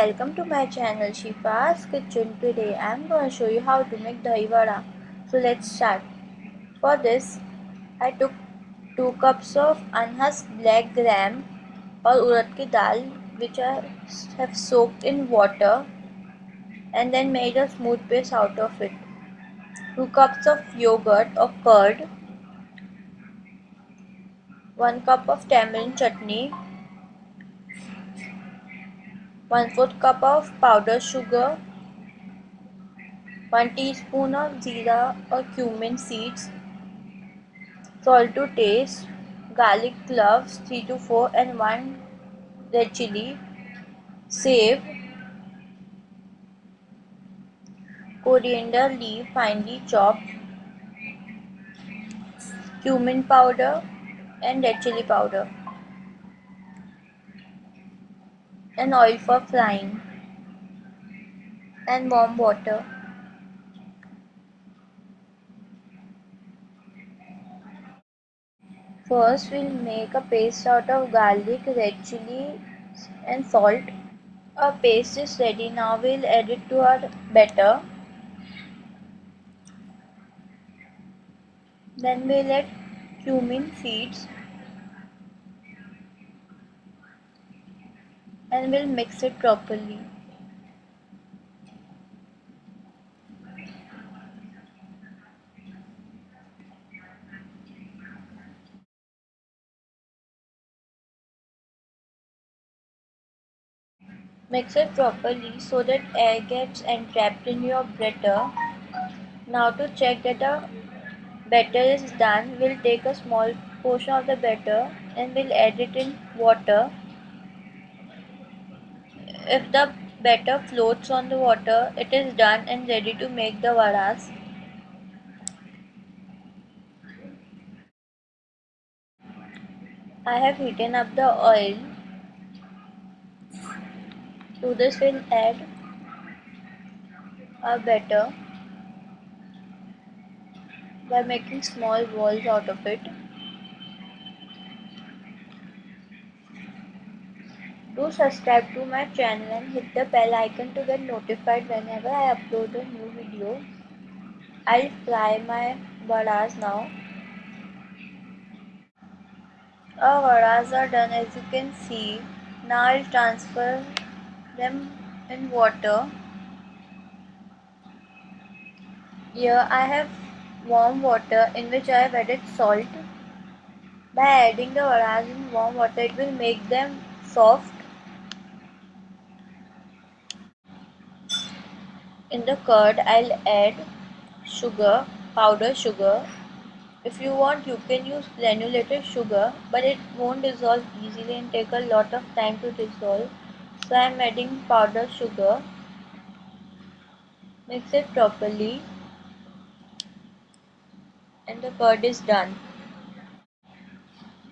welcome to my channel Shifa's Kitchen. Today I am going to show you how to make dahi vada. So let's start. For this I took 2 cups of unhusked black gram or urad ki dal which I have soaked in water and then made a smooth paste out of it. 2 cups of yogurt or curd 1 cup of tamarind chutney 1 4th cup of powdered sugar. 1 teaspoon of jeera or cumin seeds. Salt to taste. Garlic cloves 3 to 4 and 1 red chili. Sev. Coriander leaf finely chopped. Cumin powder and red chili powder and oil for frying and warm water. First we'll make a paste out of garlic, red chili and salt. Our paste is ready. Now we'll add it to our batter. Then we'll add cumin seeds and we'll mix it properly. Mix it properly so that air gets entrapped in your batter. Now to check that the batter is done, we'll take a small portion of the batter and we'll add it in water if the batter floats on the water, it is done and ready to make the vadas. I have heated up the oil. To this we'll add a batter by making small balls out of it. Subscribe to my channel and hit the bell icon to get notified whenever I upload a new video. I'll fry my vadas now. Our vadas are done as you can see. Now I'll transfer them in water. Here I have warm water in which I have added salt. By adding the vadas in warm water, it will make them soft In the curd, I'll add sugar, powder sugar. If you want, you can use granulated sugar, but it won't dissolve easily and take a lot of time to dissolve. So I'm adding powder sugar. Mix it properly and the curd is done.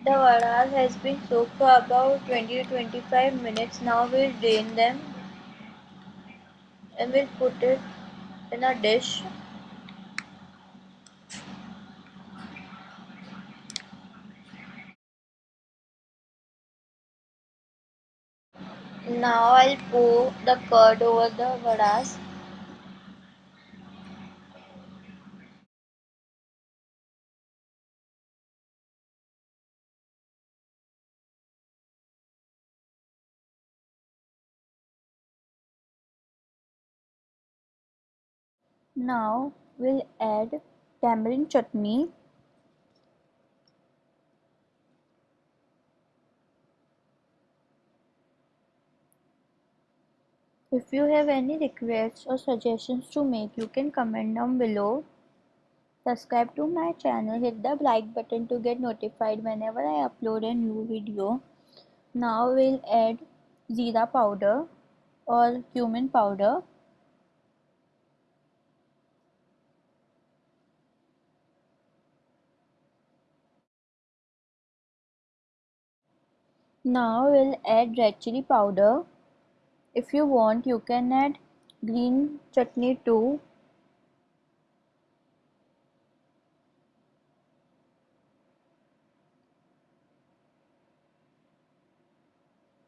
The vadas has been soaked for about 20 to 25 minutes. Now we'll drain them and we'll put it in a dish. Now I'll pour the curd over the vadas Now we'll add tamarind chutney. If you have any requests or suggestions to make, you can comment down below. Subscribe to my channel, hit the like button to get notified whenever I upload a new video. Now we'll add jeera powder or cumin powder. Now we'll add red chili powder. If you want you can add green chutney too.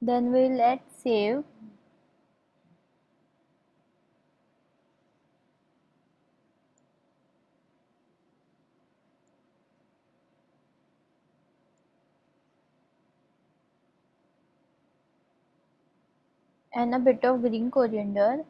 Then we'll add sev and a bit of green coriander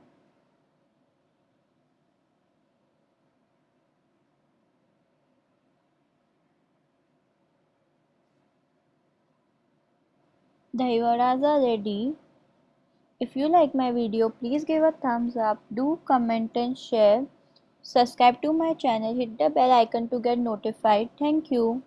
Dahi are ready. If you like my video, please give a thumbs up, do comment and share. Subscribe to my channel, hit the bell icon to get notified. Thank you.